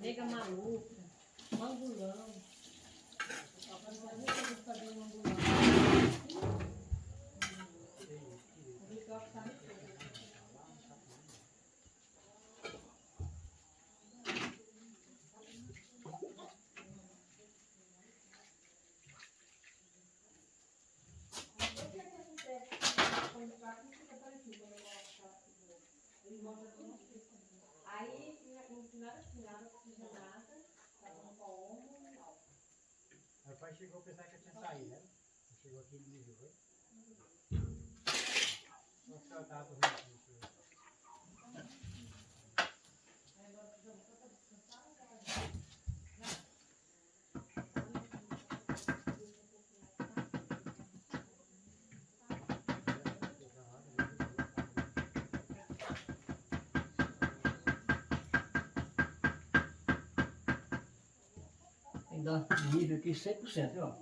Nega maluca, mangulão. Fazer mangulão. O Ricardo tá me pegando. Aí, no final da final, não precisa nada, tava com ombro e tal. Meu pai chegou a pensar que eu tinha saído, né? Chegou aqui e me viu, foi? Só que eu tava dormindo dar nível aqui 100%, viu? ó.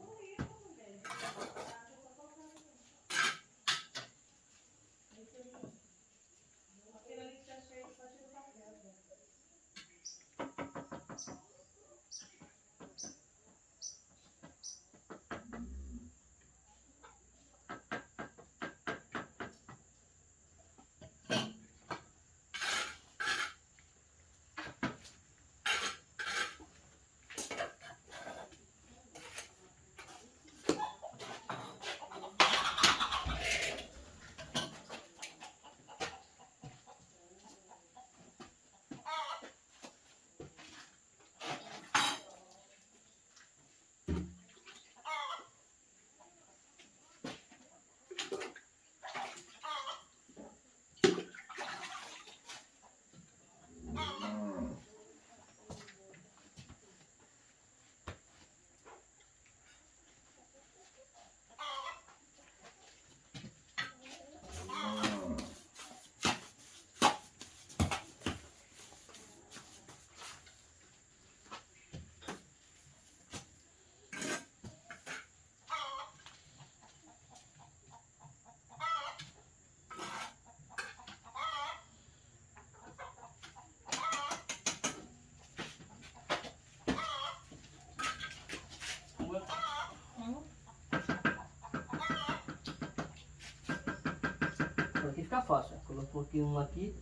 Então aqui fica fácil. Colocou aqui um aqui.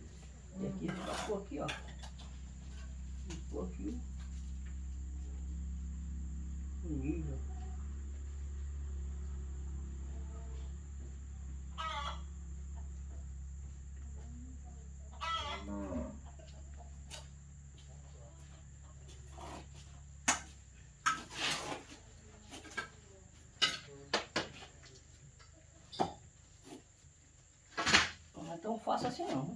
E aqui pôr aqui, ó. Pôr aqui o nível. Não é tão fácil assim não.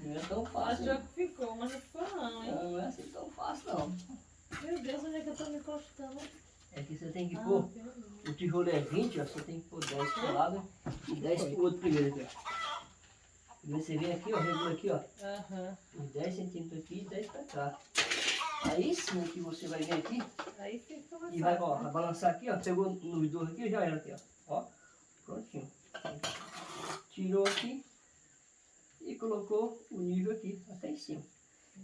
Não é tão fácil. Achou que ficou, mas não ficou não, hein? Não é assim tão fácil não. Meu Deus, onde é que eu tô me encostando? É que você tem que Ah, pôr, o tijolo é 20, ó, você tem que pôr 10 pro lado e 10 pro outro primeiro aqui, ó. Primeiro você vem aqui, ó, regula aqui, ó, Aham. uns 10 centímetros aqui e 10 pra cá. Aí sim que você vai vir aqui Aí e vai, ó, vai né? balançar aqui, ó, pegou nos dois aqui, já era aqui, ó, ó, prontinho. Tirou aqui e colocou o nível aqui, até em cima.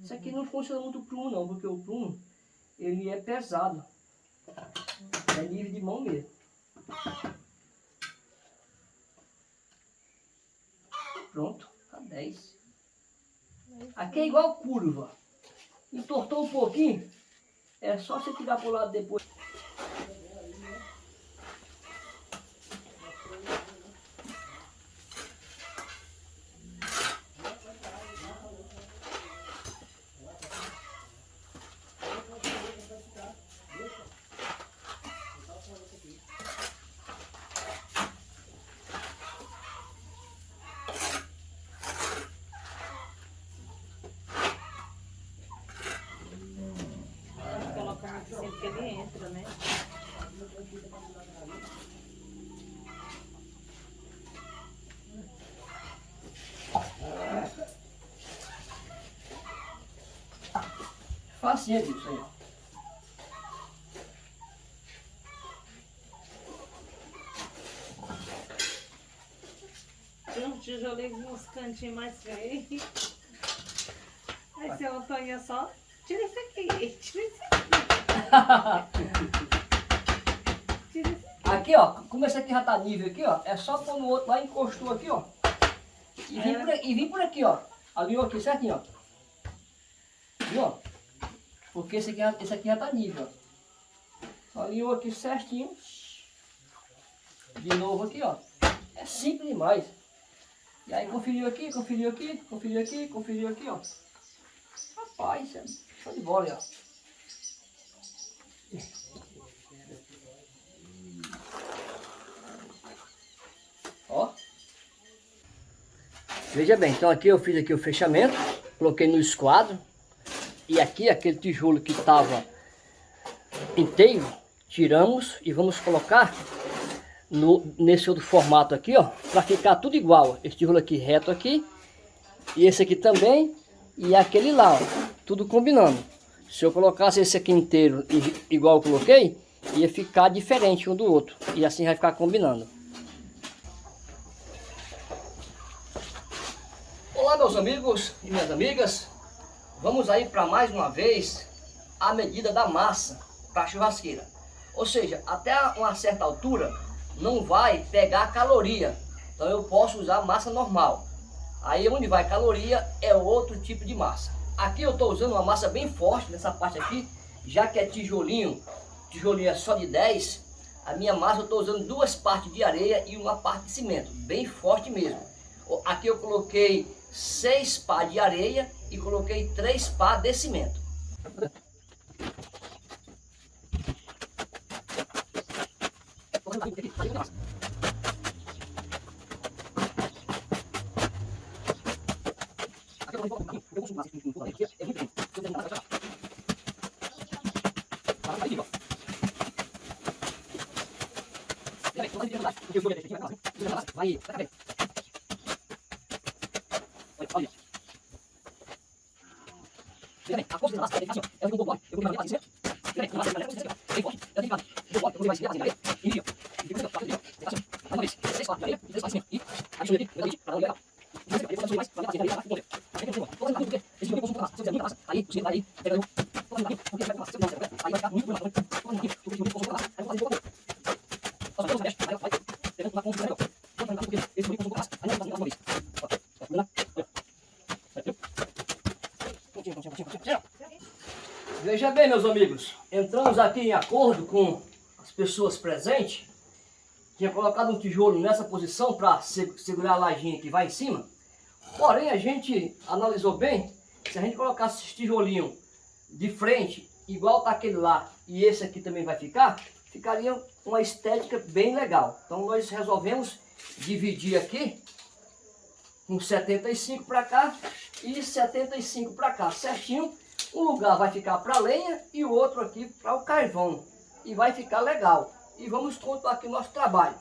Isso aqui não funciona muito prumo não, porque o prumo, ele é pesado. É nível de mão mesmo. Pronto, tá 10. Aqui é igual curva. Entortou um pouquinho, é só você tirar pro lado depois. Facinho aqui, isso aí. Tinha um tijolinho uns cantinhos mais feios. Aí seu Antônio só, tira isso aqui, tira isso aqui. Tira isso aqui. Aqui, ó, como esse aqui já tá nível aqui, ó, é só pôr no outro lá, encostou aqui, ó. E vim, É. por, aqui- e vim por aqui, ó. Alinhou aqui certinho, ó. Viu, ó? Porque esse aqui, já- esse aqui já tá nível, ó. Alinhou aqui certinho. De novo aqui, ó. É simples demais. E aí conferiu aqui, conferiu aqui, conferiu aqui, conferiu aqui, ó. Rapaz, é show de bola, ó. Ó. Veja bem, então aqui eu fiz aqui o fechamento, coloquei no esquadro. E aqui aquele tijolo que estava inteiro, tiramos e vamos colocar no, nesse outro formato aqui, ó, para ficar tudo igual. Esse tijolo aqui reto aqui, e esse aqui também, e aquele lá, ó, tudo combinando. Se eu colocasse esse aqui inteiro igual eu coloquei, ia ficar diferente um do outro, e assim vai ficar combinando. Olá meus amigos e minhas amigas, vamos aí para mais uma vez a medida da massa para a churrasqueira. Ou seja, até uma certa altura não vai pegar caloria, então eu posso usar massa normal. Aí onde vai caloria é outro tipo de massa. Aqui eu estou usando uma massa bem forte nessa parte aqui, já que é tijolinho, tijolinho é só de 10, a minha massa eu estou usando duas partes de areia e uma parte de cimento, bem forte mesmo. Aqui eu coloquei seis pá de areia e coloquei três pá de cimento. Vai, vai, Olha. Veja bem, a força da massa é assim, ó. Ela fica um pouco mole. Eu vou levar assim, ó. Veja bem, meus amigos, entramos aqui em acordo com as pessoas presentes. Tinha colocado um tijolo nessa posição para segurar a lajinha que vai em cima. Porém, a gente analisou bem, se a gente colocasse esse tijolinho de frente, igual tá aquele lá, e esse aqui também vai ficar, ficaria uma estética bem legal. Então nós resolvemos dividir aqui com 75 para cá e 75 para cá, certinho. Um lugar vai ficar para lenha e o outro aqui para o carvão. E vai ficar legal. E vamos continuar aqui o nosso trabalho.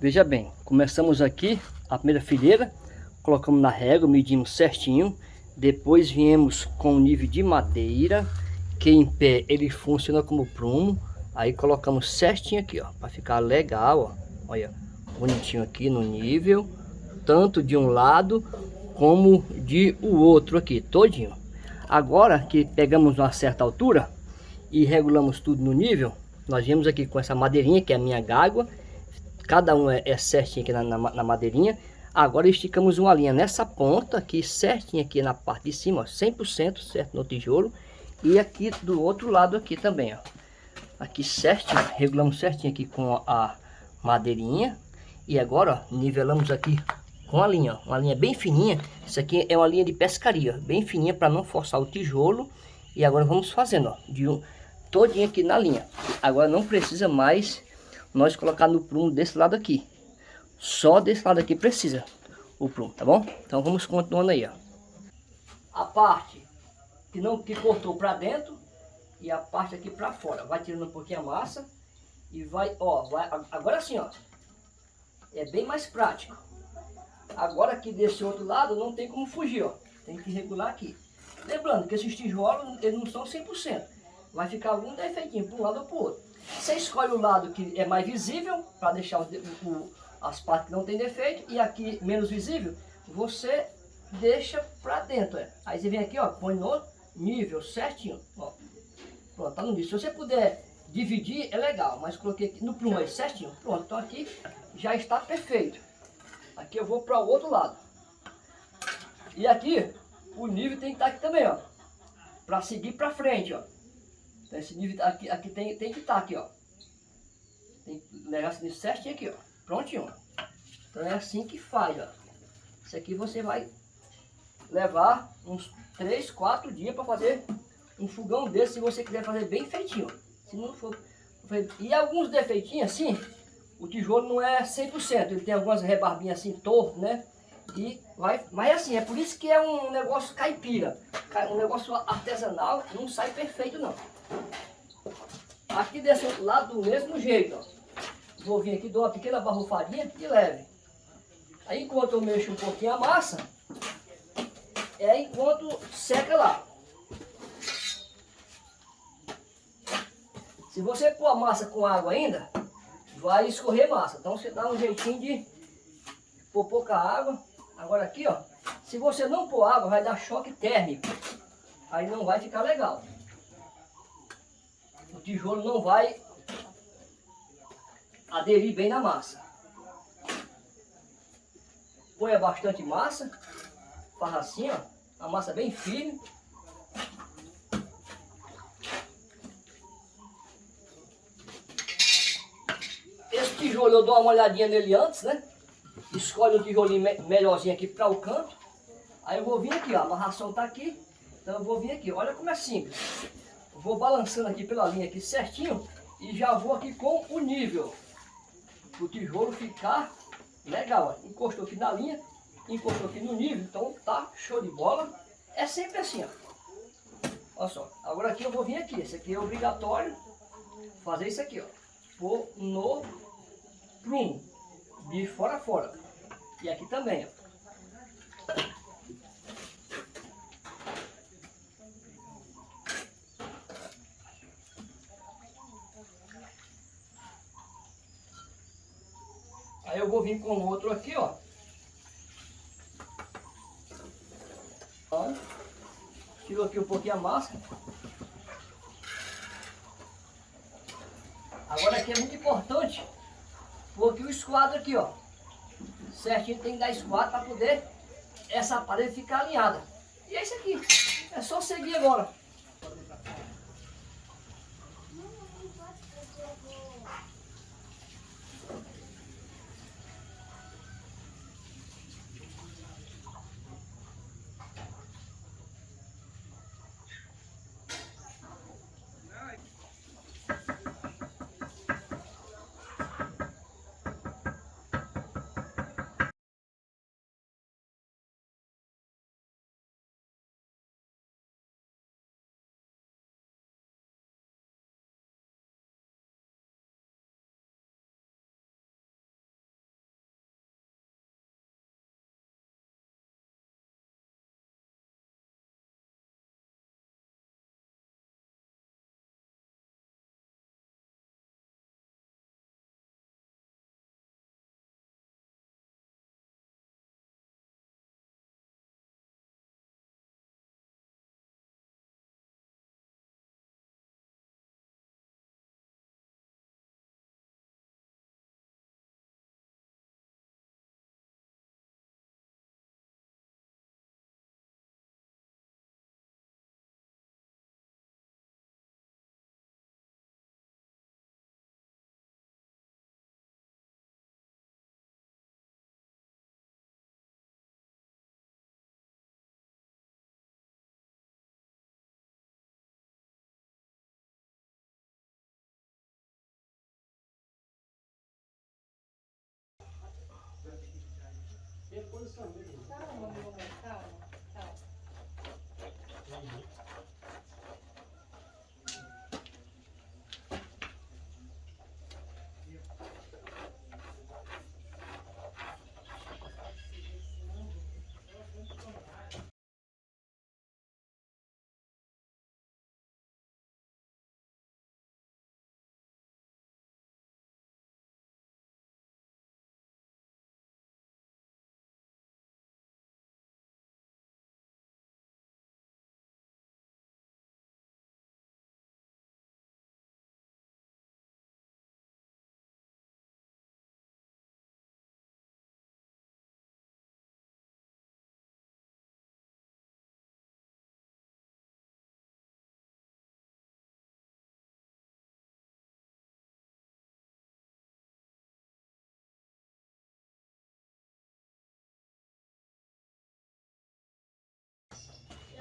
Veja bem, começamos aqui a primeira fileira, colocamos na régua, medimos certinho, depois viemos com o nível de madeira, que em pé ele funciona como prumo, aí colocamos certinho aqui, ó, para ficar legal, ó, olha, bonitinho aqui no nível, tanto de um lado como de o outro aqui, todinho. Agora que pegamos uma certa altura e regulamos tudo no nível, nós viemos aqui com essa madeirinha, que é a minha gágua, cada um é, é certinho aqui na, na, na, madeirinha. Agora esticamos uma linha nessa ponta aqui, certinho aqui na parte de cima, ó, 100% certo no tijolo. E aqui do outro lado aqui também, ó. Aqui certinho, regulamos certinho aqui com a, madeirinha. E agora, ó, nivelamos aqui com a linha, ó, uma linha bem fininha. Isso aqui é uma linha de pescaria, bem fininha para não forçar o tijolo. E agora vamos fazendo, ó, de um todinho aqui na linha. Agora não precisa mais nós colocar no prumo desse lado aqui. Só desse lado aqui precisa o prumo, tá bom? Então vamos continuando aí, ó. A parte que não que cortou para dentro, e a parte aqui para fora. Vai tirando um pouquinho a massa e vai, ó, vai, agora sim, ó. É bem mais prático. Agora aqui desse outro lado não tem como fugir, ó. Tem que regular aqui. Lembrando que esses tijolos, eles não são 100%. Vai ficar algum defeitinho para um lado ou para o outro. Você escolhe o lado que é mais visível, para deixar o, o, as partes que não tem defeito, e aqui menos visível, você deixa para dentro. É. Aí você vem aqui, ó, põe no nível certinho. Ó. Pronto, tá no nível. Se você puder dividir, é legal, mas coloquei aqui no prumo aí certinho. Pronto, então aqui já está perfeito. Aqui eu vou para o outro lado. E aqui, o nível tem que estar tá aqui também, ó. Para seguir para frente, ó. Então esse nível aqui, aqui tem, tem que estar tá aqui, ó. Tem que levar esse nível certinho aqui, ó. Prontinho. Então é assim que faz, ó. Isso aqui você vai levar uns 3, 4 dias para fazer um fogão desse, se você quiser fazer bem feitinho. Se não for... E alguns defeitinhos assim, o tijolo não é 100%, ele tem algumas rebarbinhas assim torto, né? E vai, mas assim, é por isso que é um negócio caipira, um negócio artesanal, não sai perfeito não. Aqui desse outro lado do mesmo jeito, ó. Vou vir aqui, dou uma pequena barrufadinha e leve. Aí enquanto eu mexo um pouquinho a massa, é enquanto seca lá. Se você pôr a massa com água ainda, vai escorrer massa. Então você dá um jeitinho de pôr pouca água. Agora aqui, ó, se você não pôr água, vai dar choque térmico. Aí não vai ficar legal. Tijolo não vai aderir bem na massa. Ponha bastante massa, farra assim, ó, a massa bem firme. tijolo eu dou uma olhadinha nele antes, né? Escolhe um tijolinho me melhorzinho aqui para o canto. Aí eu vou vir aqui, ó, a amarração tá aqui. Então eu vou vir aqui, olha como é simples. Vou balançando aqui pela linha aqui certinho e já vou aqui com o nível. O tijolo ficar legal. Encostou aqui na linha, encostou aqui no nível, então tá show de bola. É sempre assim, ó. Olha só, agora aqui eu vou vir aqui, esse aqui é obrigatório fazer isso aqui, ó. Pôr no prumo, de fora a fora. E aqui também, ó. Eu vou vir com outro aqui, ó. Ó. Tiro aqui um pouquinho a massa. Agora aqui é muito importante porque o esquadro aqui, ó, certinho tem que dar esquadro para poder essa parede ficar alinhada. E é isso aqui. É só seguir agora.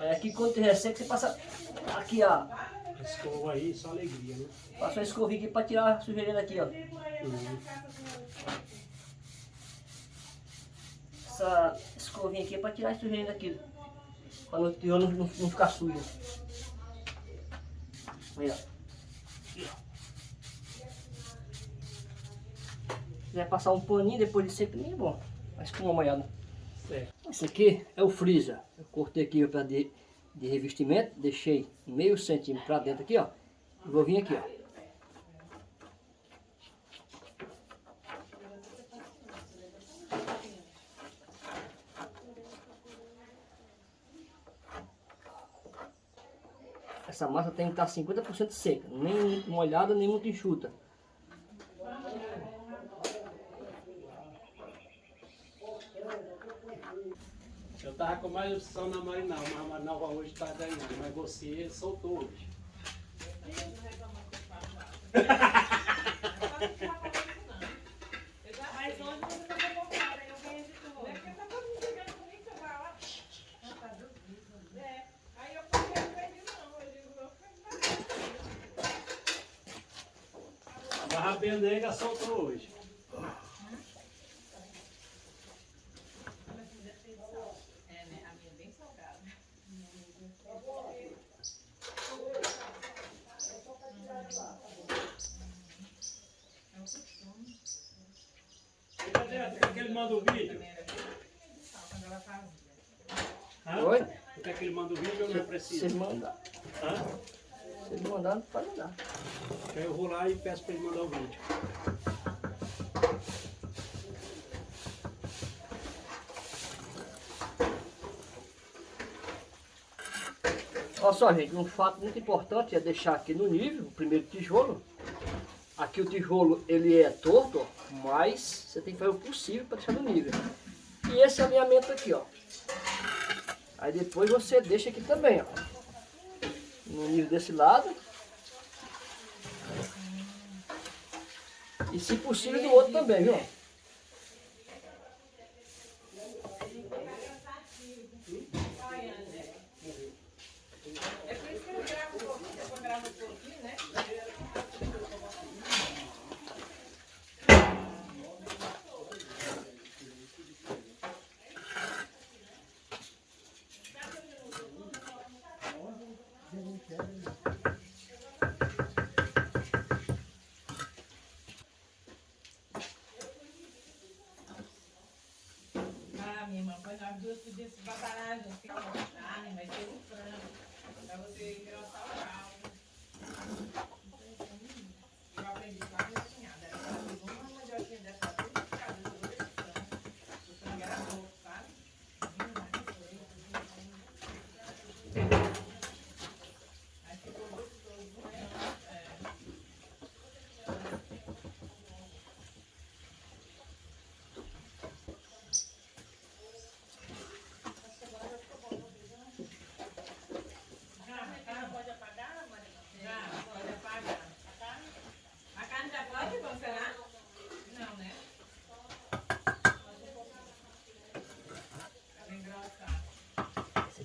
É que quando tem resseca, você passa aqui, ó. Escova aí, só alegria, né? Passa uma escovinha aqui pra tirar a sujeirinha daqui, ó. Uhum. Essa escovinha aqui é pra tirar a sujeirinha daqui. Pra não, não, não, não ficar suja. Aí, ó. Aqui, ó. Se quiser passar um paninho depois de seco, nem é bom. Mas com uma molhada. Certo. Esse aqui é o freezer. Eu cortei aqui para de, de revestimento, deixei meio centímetro para dentro aqui, ó. E vou vir aqui, ó. Essa massa tem que estar 50% seca, nem molhada, nem muito enxuta. Eu tava com mais opção na Marinal, mas a Marinal hoje tá ganhando, mas você soltou hoje. Mas hoje você tá convocada, eu ganhei de tudo. É que tá todo mundo chegando comigo, você vai lá. É, aí eu falei, eu perdi não, eu digo, eu fui A Barra Benega soltou hoje. É, né, a minha é bem salgada. E cadê Por que ele manda o vídeo? Hã? Oi? Por que ele manda o vídeo ou não é Se preciso? vocês mandar, Hã? vocês mandar, pode mandar. Aí eu vou lá e peço pra ele mandar o vídeo. Olha só, gente, um fato muito importante é deixar aqui no nível, o primeiro tijolo. Aqui o tijolo, ele é torto, ó, mas você tem que fazer o possível para deixar no nível. E esse alinhamento aqui, ó. Aí depois você deixa aqui também, ó. No nível desse lado. E se possível do outro também, viu? É por isso que eu gravo um pouquinho, depois gravo um pouquinho, né? Ah, minha irmã, foi nós duas podíamos se batalhar junto, ficar com carne, mas ter um frango, pra você engrossar o caldo. Eu aprendi com a minha cunhada, ela fazia uma mandioquinha dessa tudo de casa, eu vou desse frango. O frango era pouco, sabe? Aí ficou gostoso, né? É. pode apagar, Já, pode apagar. A carne? A carne já pode congelar? Não, né?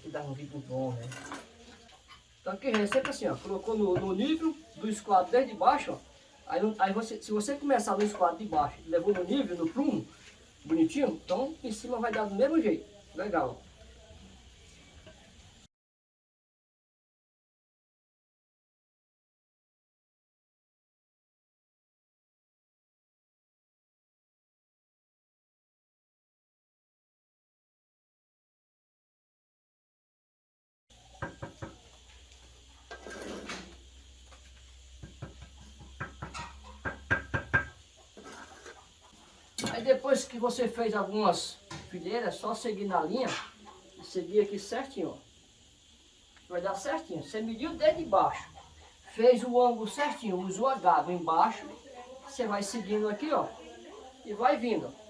Vai dá um bom, né? Então aqui é sempre assim, ó. Colocou no, no nível do esquadro desde baixo, ó. Aí, aí você, se você começar no esquadro de baixo, levou no nível, no prumo, bonitinho, então em cima vai dar do mesmo jeito. Legal. ó. Depois que você fez algumas fileiras, é só seguir na linha e seguir aqui certinho, ó. Vai dar certinho. Você mediu desde baixo, fez o ângulo certinho, usou a gava embaixo, você vai seguindo aqui, ó, e vai vindo. ó.